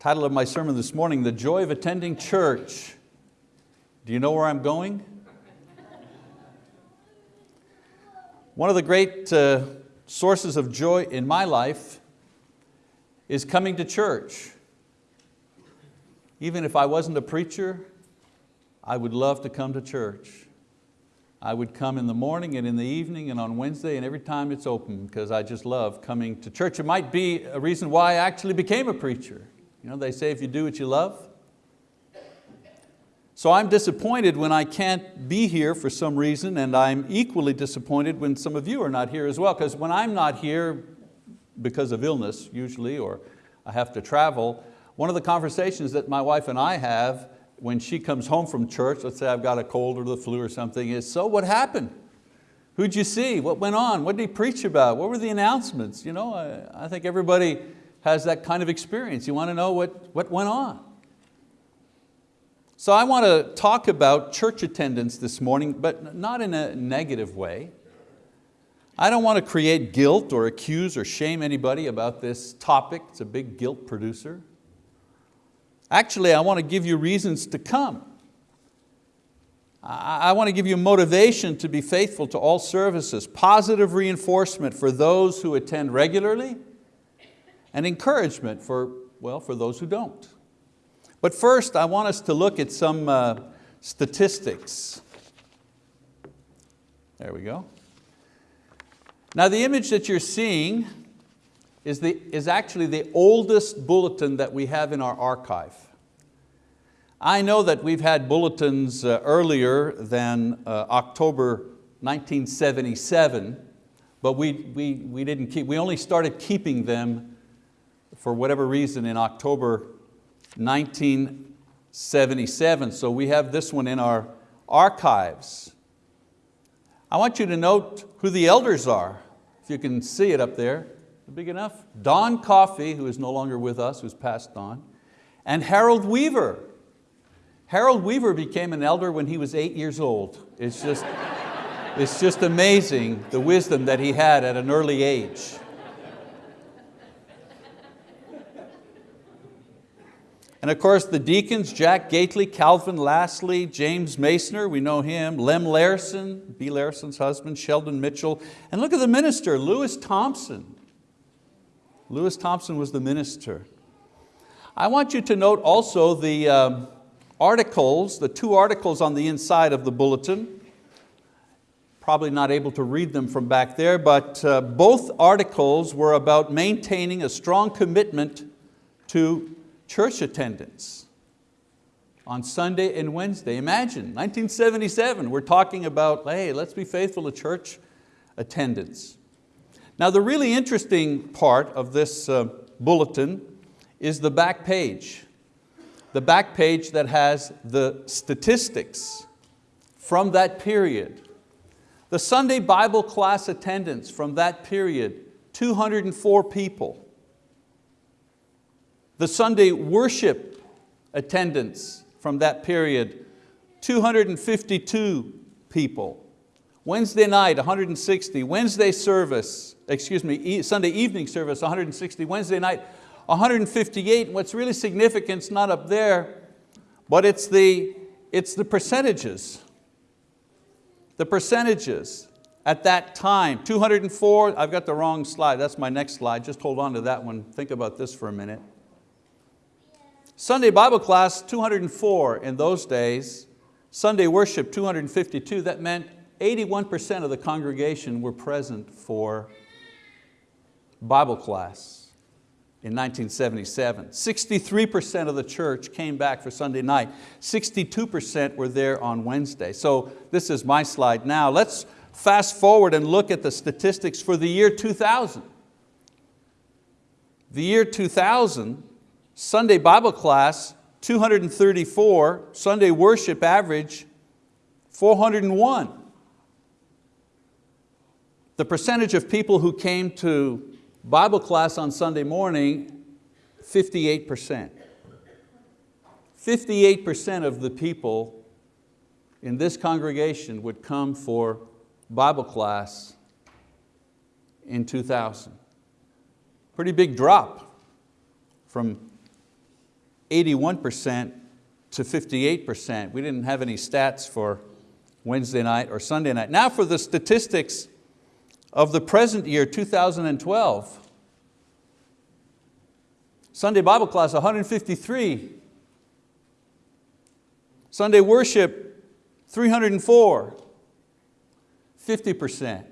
Title of my sermon this morning, The Joy of Attending Church. Do you know where I'm going? One of the great uh, sources of joy in my life is coming to church. Even if I wasn't a preacher, I would love to come to church. I would come in the morning and in the evening and on Wednesday and every time it's open because I just love coming to church. It might be a reason why I actually became a preacher. You know, they say if you do what you love. So I'm disappointed when I can't be here for some reason and I'm equally disappointed when some of you are not here as well because when I'm not here because of illness usually or I have to travel, one of the conversations that my wife and I have when she comes home from church, let's say I've got a cold or the flu or something, is so what happened? Who'd you see? What went on? What did he preach about? What were the announcements? You know, I, I think everybody has that kind of experience. You want to know what, what went on. So I want to talk about church attendance this morning, but not in a negative way. I don't want to create guilt or accuse or shame anybody about this topic. It's a big guilt producer. Actually, I want to give you reasons to come. I want to give you motivation to be faithful to all services, positive reinforcement for those who attend regularly, and encouragement for, well, for those who don't. But first, I want us to look at some uh, statistics. There we go. Now the image that you're seeing is, the, is actually the oldest bulletin that we have in our archive. I know that we've had bulletins uh, earlier than uh, October 1977, but we, we, we didn't keep, we only started keeping them for whatever reason in October 1977. So we have this one in our archives. I want you to note who the elders are. If you can see it up there, big enough? Don Coffey, who is no longer with us, who's passed on, and Harold Weaver. Harold Weaver became an elder when he was eight years old. It's just, it's just amazing the wisdom that he had at an early age. And of course the deacons, Jack Gately, Calvin Lastly, James Masoner, we know him, Lem Larson, B. Larson's husband, Sheldon Mitchell, and look at the minister, Lewis Thompson. Lewis Thompson was the minister. I want you to note also the um, articles, the two articles on the inside of the bulletin. Probably not able to read them from back there, but uh, both articles were about maintaining a strong commitment to church attendance on Sunday and Wednesday. Imagine, 1977, we're talking about, hey, let's be faithful to church attendance. Now the really interesting part of this uh, bulletin is the back page. The back page that has the statistics from that period. The Sunday Bible class attendance from that period, 204 people. The Sunday worship attendance from that period, 252 people. Wednesday night, 160. Wednesday service, excuse me, Sunday evening service, 160. Wednesday night, 158. What's really significant is not up there, but it's the, it's the percentages. The percentages at that time, 204, I've got the wrong slide, that's my next slide, just hold on to that one, think about this for a minute. Sunday Bible class, 204 in those days. Sunday worship, 252. That meant 81% of the congregation were present for Bible class in 1977. 63% of the church came back for Sunday night. 62% were there on Wednesday. So this is my slide now. Let's fast forward and look at the statistics for the year 2000. The year 2000, Sunday Bible class, 234, Sunday worship average, 401. The percentage of people who came to Bible class on Sunday morning, 58%. 58% of the people in this congregation would come for Bible class in 2000. Pretty big drop from 81% to 58%. We didn't have any stats for Wednesday night or Sunday night. Now for the statistics of the present year, 2012. Sunday Bible class, 153. Sunday worship, 304. 50%,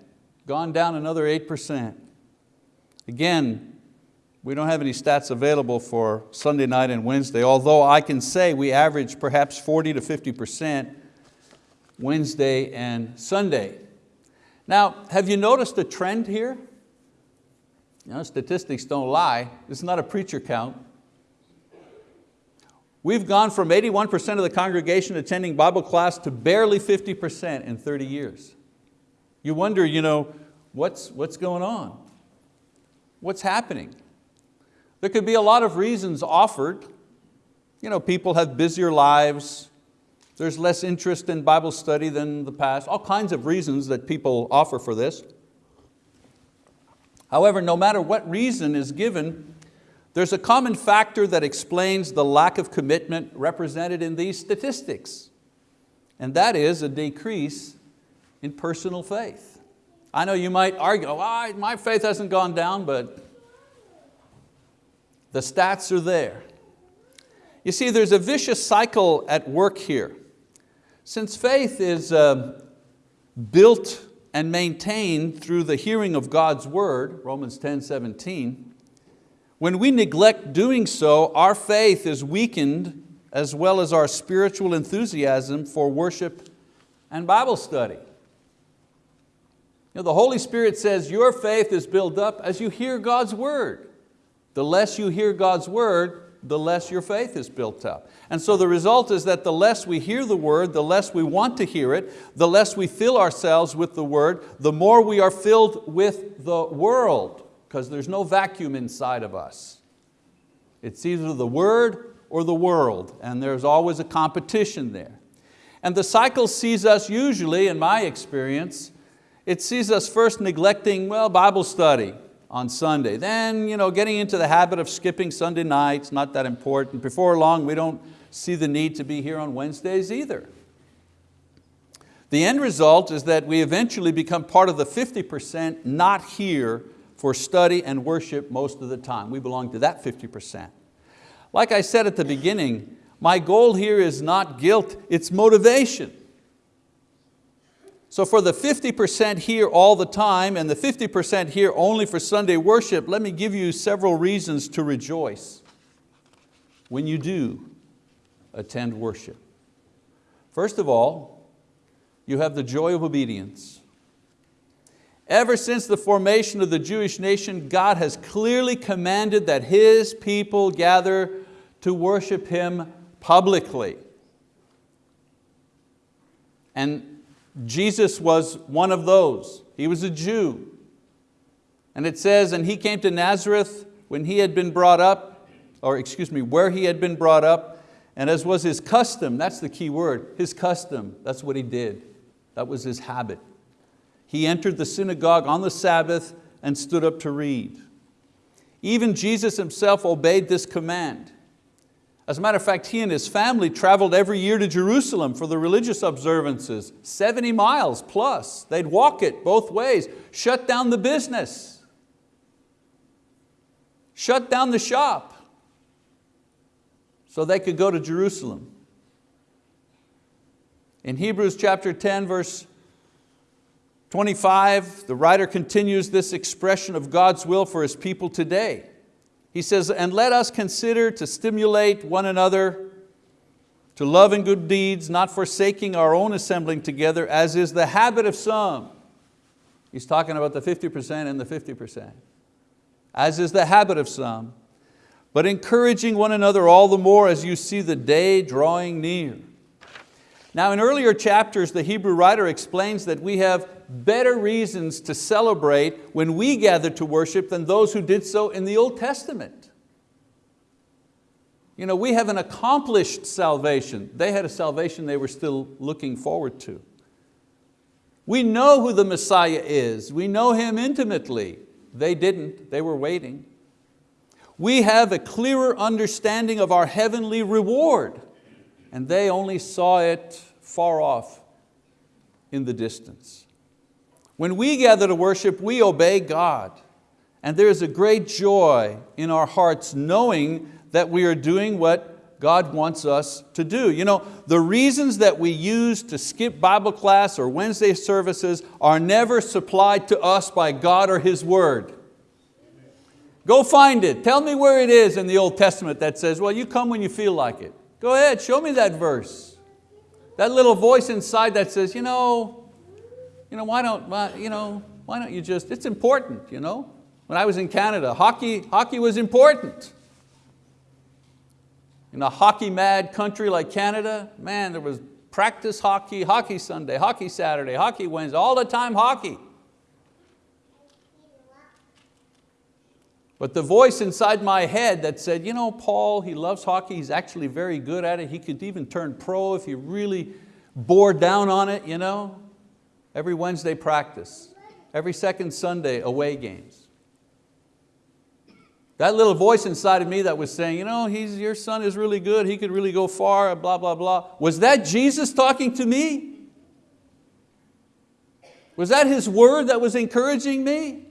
gone down another 8%. Again, we don't have any stats available for Sunday night and Wednesday, although I can say we average perhaps 40 to 50% Wednesday and Sunday. Now, have you noticed a trend here? You know, statistics don't lie. Is not a preacher count. We've gone from 81% of the congregation attending Bible class to barely 50% in 30 years. You wonder, you know, what's, what's going on? What's happening? There could be a lot of reasons offered. You know, people have busier lives, there's less interest in Bible study than the past, all kinds of reasons that people offer for this. However, no matter what reason is given, there's a common factor that explains the lack of commitment represented in these statistics, and that is a decrease in personal faith. I know you might argue, oh, my faith hasn't gone down, but the stats are there. You see, there's a vicious cycle at work here. Since faith is uh, built and maintained through the hearing of God's word, Romans 10, 17, when we neglect doing so, our faith is weakened as well as our spiritual enthusiasm for worship and Bible study. You know, the Holy Spirit says your faith is built up as you hear God's word. The less you hear God's word, the less your faith is built up. And so the result is that the less we hear the word, the less we want to hear it, the less we fill ourselves with the word, the more we are filled with the world, because there's no vacuum inside of us. It's either the word or the world, and there's always a competition there. And the cycle sees us usually, in my experience, it sees us first neglecting well, Bible study, on Sunday. Then you know, getting into the habit of skipping Sunday nights, not that important. Before long, we don't see the need to be here on Wednesdays either. The end result is that we eventually become part of the 50% not here for study and worship most of the time. We belong to that 50%. Like I said at the beginning, my goal here is not guilt, it's motivation. So for the 50% here all the time and the 50% here only for Sunday worship, let me give you several reasons to rejoice when you do attend worship. First of all, you have the joy of obedience. Ever since the formation of the Jewish nation, God has clearly commanded that His people gather to worship Him publicly. And Jesus was one of those. He was a Jew. And it says, and he came to Nazareth when he had been brought up, or excuse me, where he had been brought up, and as was his custom, that's the key word, his custom, that's what he did. That was his habit. He entered the synagogue on the Sabbath and stood up to read. Even Jesus himself obeyed this command. As a matter of fact, he and his family traveled every year to Jerusalem for the religious observances, 70 miles plus. They'd walk it both ways, shut down the business, shut down the shop so they could go to Jerusalem. In Hebrews chapter 10, verse 25, the writer continues this expression of God's will for His people today. He says, and let us consider to stimulate one another to love and good deeds, not forsaking our own assembling together, as is the habit of some. He's talking about the 50% and the 50%. As is the habit of some, but encouraging one another all the more as you see the day drawing near. Now in earlier chapters, the Hebrew writer explains that we have better reasons to celebrate when we gather to worship than those who did so in the Old Testament. You know, we have an accomplished salvation. They had a salvation they were still looking forward to. We know who the Messiah is. We know Him intimately. They didn't, they were waiting. We have a clearer understanding of our heavenly reward, and they only saw it far off in the distance. When we gather to worship, we obey God. And there is a great joy in our hearts knowing that we are doing what God wants us to do. You know, the reasons that we use to skip Bible class or Wednesday services are never supplied to us by God or His word. Go find it. Tell me where it is in the Old Testament that says, well, you come when you feel like it. Go ahead, show me that verse. That little voice inside that says, you know, you know, why don't, why, you know, why don't you just, it's important, you know. When I was in Canada, hockey, hockey was important. In a hockey mad country like Canada, man, there was practice hockey, hockey Sunday, hockey Saturday, hockey Wednesday, all the time hockey. But the voice inside my head that said, you know, Paul, he loves hockey, he's actually very good at it, he could even turn pro if he really bore down on it, you know. Every Wednesday practice, every second Sunday away games. That little voice inside of me that was saying, you know, he's, your son is really good, he could really go far, blah, blah, blah. Was that Jesus talking to me? Was that His word that was encouraging me?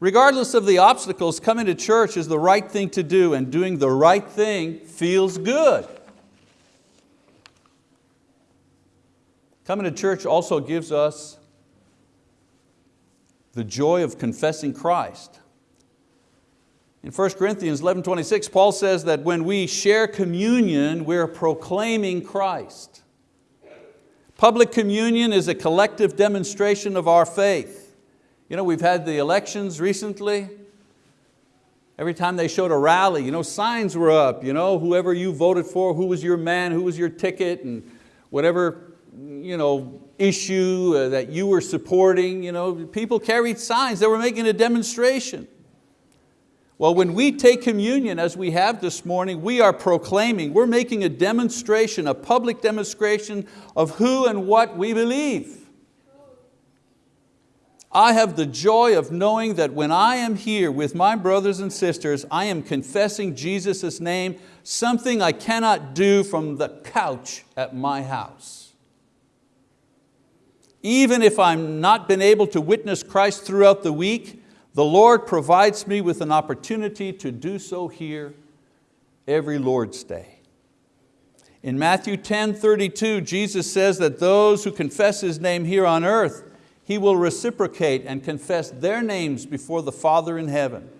Regardless of the obstacles, coming to church is the right thing to do and doing the right thing feels good. Coming to church also gives us the joy of confessing Christ. In 1 Corinthians 11, 26, Paul says that when we share communion, we're proclaiming Christ. Public communion is a collective demonstration of our faith. You know, we've had the elections recently. Every time they showed a rally, you know, signs were up, you know, whoever you voted for, who was your man, who was your ticket, and whatever you know, issue uh, that you were supporting. You know, people carried signs, they were making a demonstration. Well, when we take communion, as we have this morning, we are proclaiming, we're making a demonstration, a public demonstration of who and what we believe. I have the joy of knowing that when I am here with my brothers and sisters, I am confessing Jesus' name, something I cannot do from the couch at my house. Even if I've not been able to witness Christ throughout the week, the Lord provides me with an opportunity to do so here every Lord's Day. In Matthew 10, 32, Jesus says that those who confess His name here on earth, He will reciprocate and confess their names before the Father in heaven.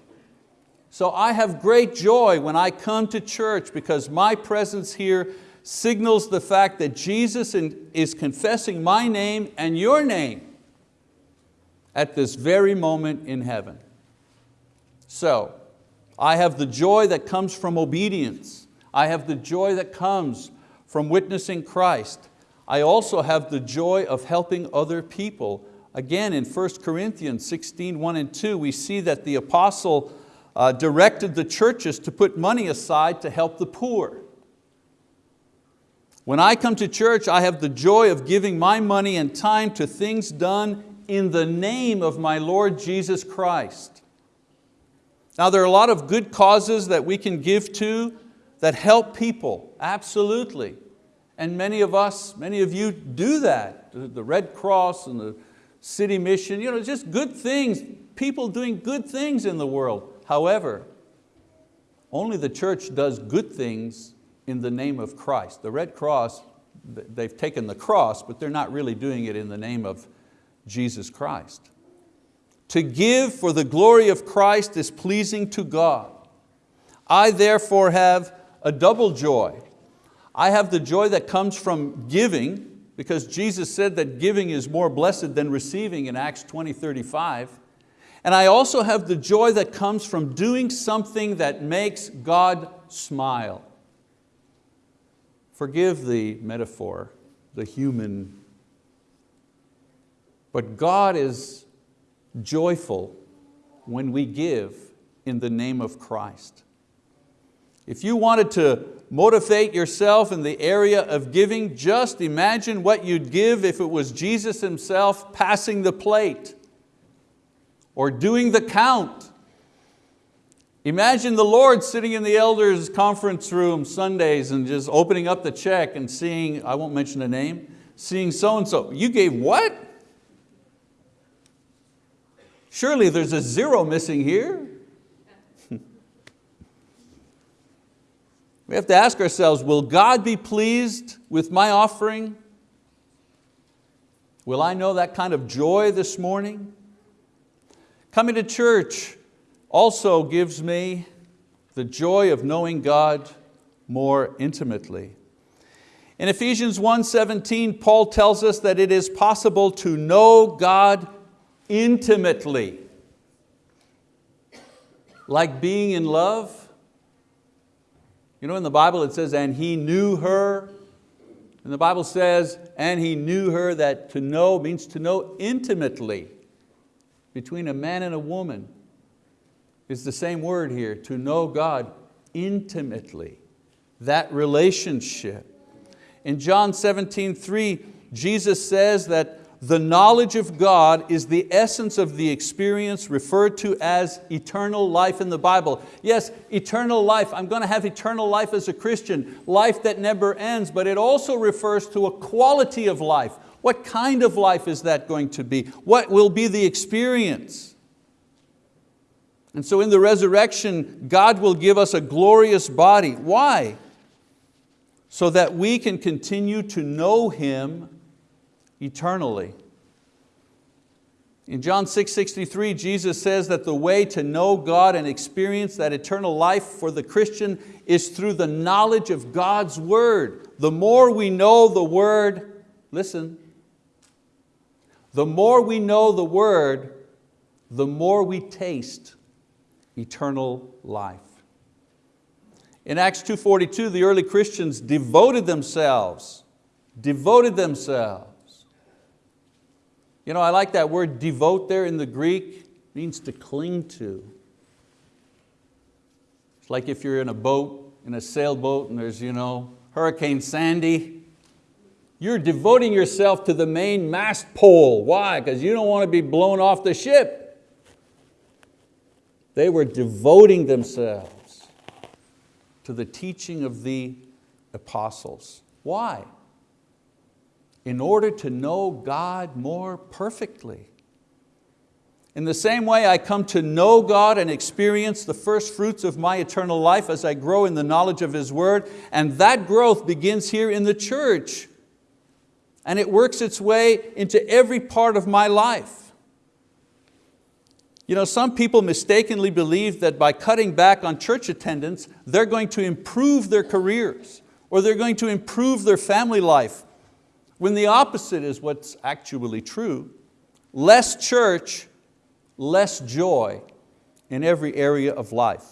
So I have great joy when I come to church because my presence here signals the fact that Jesus is confessing my name and your name at this very moment in heaven. So, I have the joy that comes from obedience. I have the joy that comes from witnessing Christ. I also have the joy of helping other people. Again, in 1 Corinthians 16, 1 and 2, we see that the apostle uh, directed the churches to put money aside to help the poor. When I come to church, I have the joy of giving my money and time to things done in the name of my Lord Jesus Christ. Now there are a lot of good causes that we can give to that help people, absolutely. And many of us, many of you do that. The Red Cross and the City Mission, you know, just good things, people doing good things in the world. However, only the church does good things in the name of Christ. The Red Cross, they've taken the cross, but they're not really doing it in the name of Jesus Christ. To give for the glory of Christ is pleasing to God. I therefore have a double joy. I have the joy that comes from giving, because Jesus said that giving is more blessed than receiving in Acts 20, 35. And I also have the joy that comes from doing something that makes God smile. Forgive the metaphor, the human but God is joyful when we give in the name of Christ. If you wanted to motivate yourself in the area of giving, just imagine what you'd give if it was Jesus Himself passing the plate or doing the count Imagine the Lord sitting in the elders conference room Sundays and just opening up the check and seeing, I won't mention a name, seeing so-and-so. You gave what? Surely there's a zero missing here. We have to ask ourselves, will God be pleased with my offering? Will I know that kind of joy this morning? Coming to church also gives me the joy of knowing God more intimately. In Ephesians 1.17, Paul tells us that it is possible to know God intimately. Like being in love. You know in the Bible it says, and he knew her. And the Bible says, and he knew her, that to know means to know intimately between a man and a woman. It's the same word here, to know God intimately, that relationship. In John 17, 3, Jesus says that the knowledge of God is the essence of the experience referred to as eternal life in the Bible. Yes, eternal life, I'm going to have eternal life as a Christian, life that never ends, but it also refers to a quality of life. What kind of life is that going to be? What will be the experience? And so in the resurrection, God will give us a glorious body. Why? So that we can continue to know Him eternally. In John 6.63, Jesus says that the way to know God and experience that eternal life for the Christian is through the knowledge of God's word. The more we know the word, listen, the more we know the word, the more we taste eternal life. In Acts 2.42, the early Christians devoted themselves, devoted themselves you know, I like that word devote there in the Greek, it means to cling to. It's like if you're in a boat, in a sailboat and there's you know, Hurricane Sandy, you're devoting yourself to the main mast pole. Why? Because you don't want to be blown off the ship. They were devoting themselves to the teaching of the apostles. Why? In order to know God more perfectly. In the same way I come to know God and experience the first fruits of my eternal life as I grow in the knowledge of His word, and that growth begins here in the church. And it works its way into every part of my life. You know, some people mistakenly believe that by cutting back on church attendance, they're going to improve their careers or they're going to improve their family life when the opposite is what's actually true. Less church, less joy in every area of life.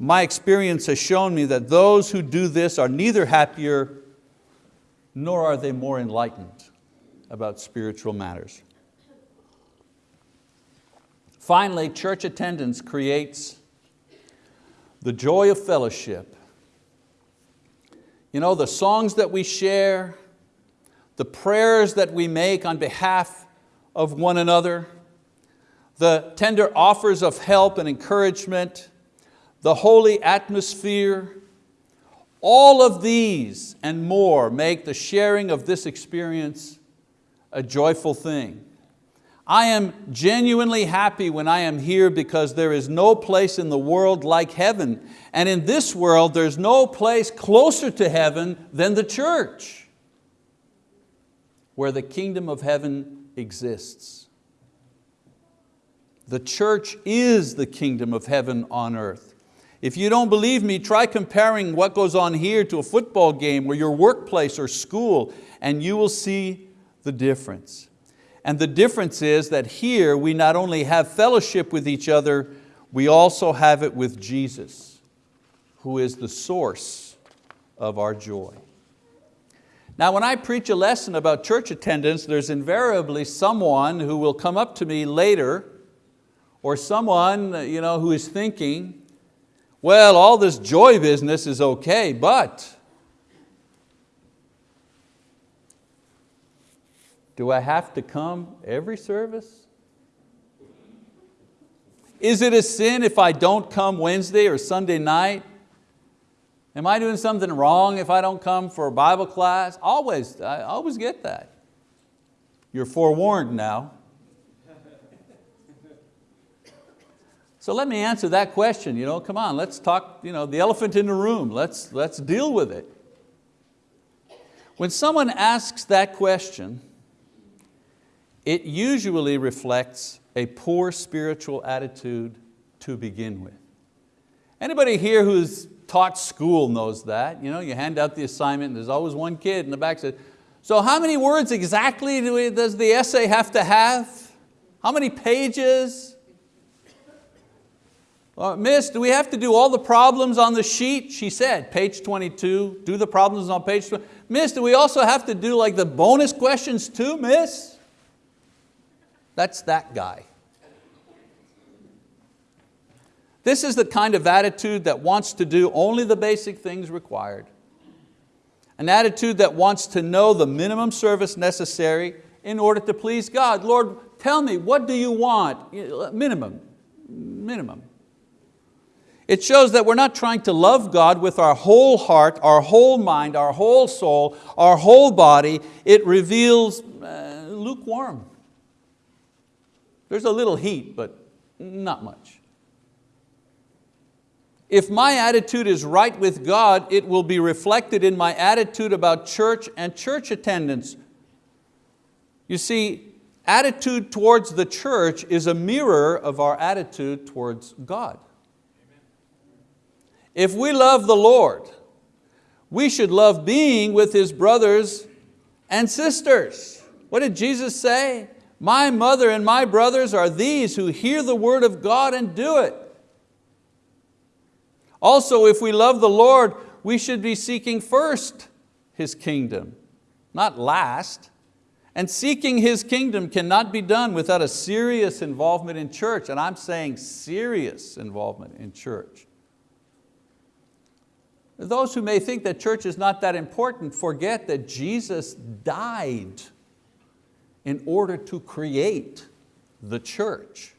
My experience has shown me that those who do this are neither happier nor are they more enlightened about spiritual matters. Finally, church attendance creates the joy of fellowship. You know, the songs that we share, the prayers that we make on behalf of one another, the tender offers of help and encouragement, the holy atmosphere, all of these and more make the sharing of this experience a joyful thing. I am genuinely happy when I am here because there is no place in the world like heaven. And in this world, there's no place closer to heaven than the church where the kingdom of heaven exists. The church is the kingdom of heaven on earth. If you don't believe me, try comparing what goes on here to a football game or your workplace or school and you will see the difference. And the difference is that here we not only have fellowship with each other, we also have it with Jesus, who is the source of our joy. Now when I preach a lesson about church attendance, there's invariably someone who will come up to me later or someone you know, who is thinking, well, all this joy business is okay, but do I have to come every service? Is it a sin if I don't come Wednesday or Sunday night? Am I doing something wrong if I don't come for a Bible class? Always, I always get that. You're forewarned now. So let me answer that question. You know, come on, let's talk you know, the elephant in the room. Let's, let's deal with it. When someone asks that question, it usually reflects a poor spiritual attitude to begin with. Anybody here who's taught school knows that. You, know, you hand out the assignment and there's always one kid in the back says, so how many words exactly do we, does the essay have to have? How many pages? Uh, miss, do we have to do all the problems on the sheet? She said, page 22, do the problems on page 20. Miss, do we also have to do like the bonus questions too, miss? That's that guy. This is the kind of attitude that wants to do only the basic things required. An attitude that wants to know the minimum service necessary in order to please God. Lord, tell me, what do you want? Minimum, minimum. It shows that we're not trying to love God with our whole heart, our whole mind, our whole soul, our whole body. It reveals uh, lukewarm. There's a little heat, but not much. If my attitude is right with God, it will be reflected in my attitude about church and church attendance. You see, attitude towards the church is a mirror of our attitude towards God. If we love the Lord, we should love being with His brothers and sisters. What did Jesus say? My mother and my brothers are these who hear the word of God and do it. Also, if we love the Lord, we should be seeking first His kingdom, not last. And seeking His kingdom cannot be done without a serious involvement in church, and I'm saying serious involvement in church. Those who may think that church is not that important forget that Jesus died in order to create the church.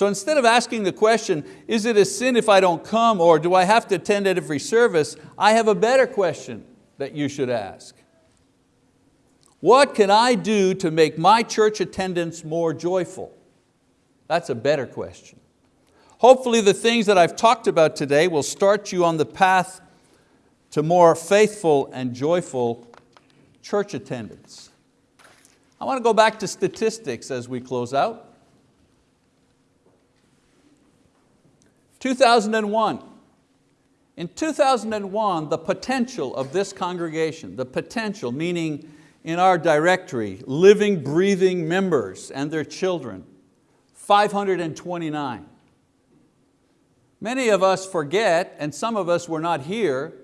So instead of asking the question, is it a sin if I don't come or do I have to attend at every service, I have a better question that you should ask. What can I do to make my church attendance more joyful? That's a better question. Hopefully the things that I've talked about today will start you on the path to more faithful and joyful church attendance. I want to go back to statistics as we close out. 2001. In 2001, the potential of this congregation, the potential meaning in our directory, living, breathing members and their children, 529. Many of us forget, and some of us were not here,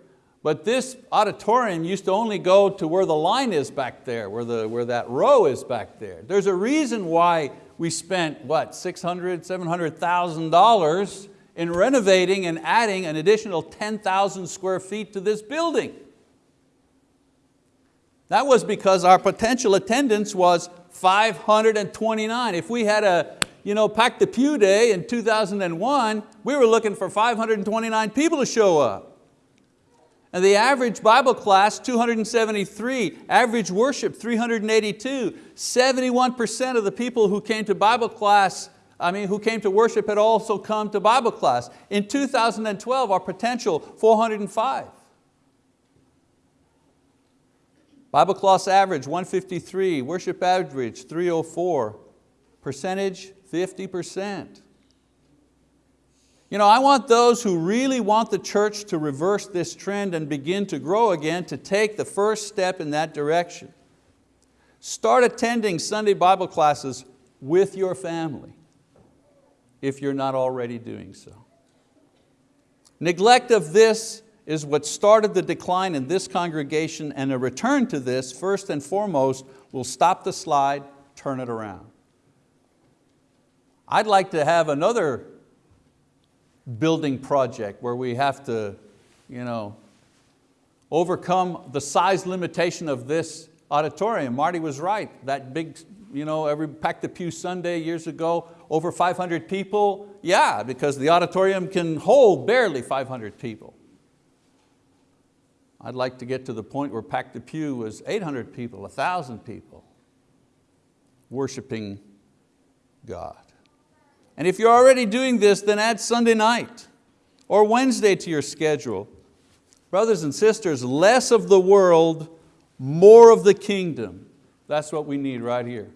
but this auditorium used to only go to where the line is back there, where, the, where that row is back there. There's a reason why we spent, what, $600,000, $700,000 in renovating and adding an additional 10,000 square feet to this building. That was because our potential attendance was 529. If we had a, you know, Pack the Pew Day in 2001, we were looking for 529 people to show up. And the average Bible class, 273, average worship, 382. 71% of the people who came to Bible class, I mean, who came to worship had also come to Bible class. In 2012, our potential, 405. Bible class average, 153, worship average, 304. Percentage, 50%. You know, I want those who really want the church to reverse this trend and begin to grow again to take the first step in that direction. Start attending Sunday Bible classes with your family if you're not already doing so. Neglect of this is what started the decline in this congregation and a return to this, first and foremost, will stop the slide, turn it around. I'd like to have another building project where we have to you know, overcome the size limitation of this auditorium. Marty was right, that big you know, every Pack the Pew Sunday years ago, over 500 people? Yeah, because the auditorium can hold barely 500 people. I'd like to get to the point where Pack the Pew was 800 people, 1,000 people worshiping God. And if you're already doing this, then add Sunday night or Wednesday to your schedule. Brothers and sisters, less of the world, more of the kingdom. That's what we need right here.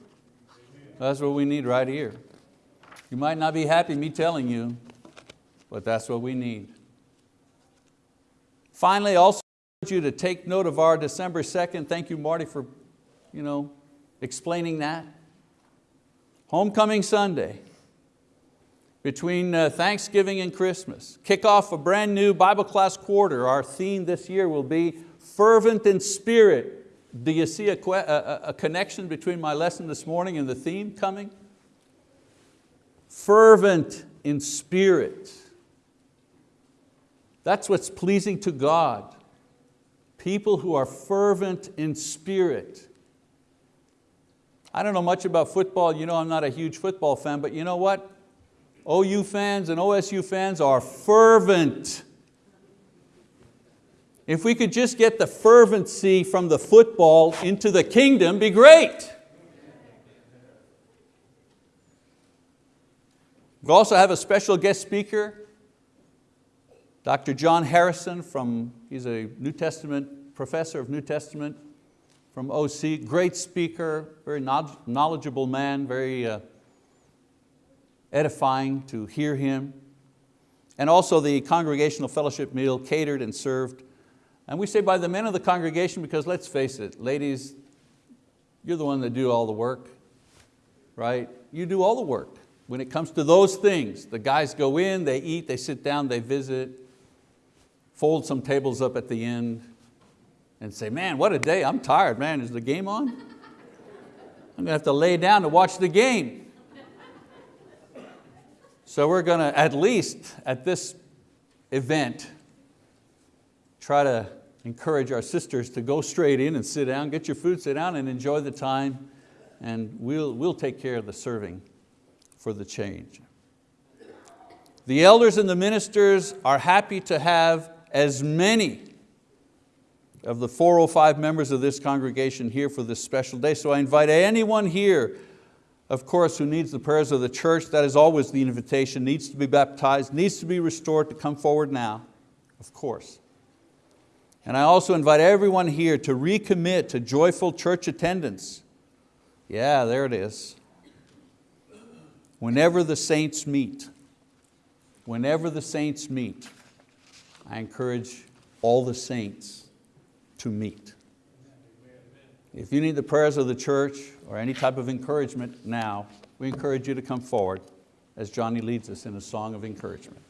That's what we need right here. You might not be happy me telling you, but that's what we need. Finally, I also urge you to take note of our December 2nd. Thank you, Marty, for you know, explaining that. Homecoming Sunday, between uh, Thanksgiving and Christmas. Kick off a brand new Bible class quarter. Our theme this year will be fervent in spirit. Do you see a, a, a connection between my lesson this morning and the theme coming? Fervent in spirit. That's what's pleasing to God. People who are fervent in spirit. I don't know much about football, you know I'm not a huge football fan, but you know what? OU fans and OSU fans are fervent. If we could just get the fervency from the football into the kingdom, be great. We also have a special guest speaker, Dr. John Harrison from, he's a New Testament, professor of New Testament from OC, great speaker, very knowledgeable man, very uh, edifying to hear him. And also the congregational fellowship meal catered and served. And we say by the men of the congregation because let's face it, ladies, you're the one that do all the work, right? You do all the work. When it comes to those things, the guys go in, they eat, they sit down, they visit, fold some tables up at the end, and say, man, what a day, I'm tired, man, is the game on? I'm going to have to lay down to watch the game. So we're going to, at least at this event, try to encourage our sisters to go straight in and sit down, get your food, sit down and enjoy the time, and we'll, we'll take care of the serving for the change. The elders and the ministers are happy to have as many of the 405 members of this congregation here for this special day. So I invite anyone here of course, who needs the prayers of the church, that is always the invitation, needs to be baptized, needs to be restored to come forward now, of course. And I also invite everyone here to recommit to joyful church attendance. Yeah, there it is. Whenever the saints meet, whenever the saints meet, I encourage all the saints to meet. If you need the prayers of the church or any type of encouragement now, we encourage you to come forward as Johnny leads us in a song of encouragement.